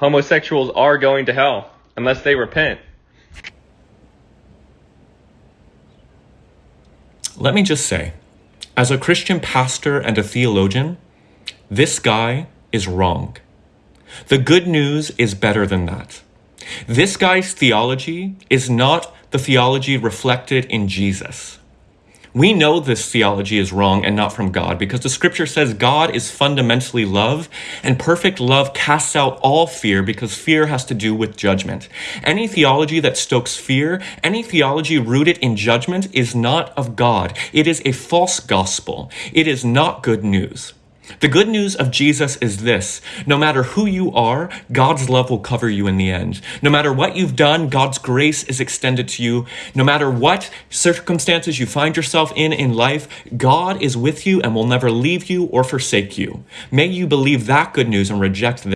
homosexuals are going to hell unless they repent. Let me just say, as a Christian pastor and a theologian, this guy is wrong. The good news is better than that. This guy's theology is not the theology reflected in Jesus. We know this theology is wrong and not from God because the scripture says God is fundamentally love and perfect love casts out all fear because fear has to do with judgment. Any theology that stokes fear, any theology rooted in judgment is not of God. It is a false gospel. It is not good news. The good news of Jesus is this. No matter who you are, God's love will cover you in the end. No matter what you've done, God's grace is extended to you. No matter what circumstances you find yourself in in life, God is with you and will never leave you or forsake you. May you believe that good news and reject this.